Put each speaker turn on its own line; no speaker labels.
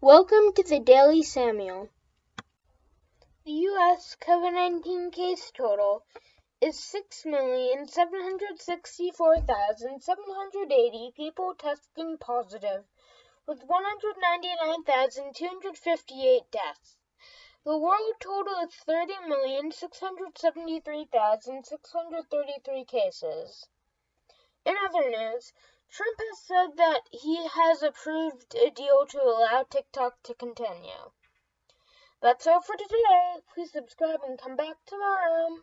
Welcome to the Daily Samuel. The U.S. COVID 19 case total is 6,764,780 people testing positive, with 199,258 deaths. The world total is 30,673,633 cases. In other news, Trump has said that he has approved a deal to allow TikTok to continue. That's all for today. Please subscribe and come back tomorrow.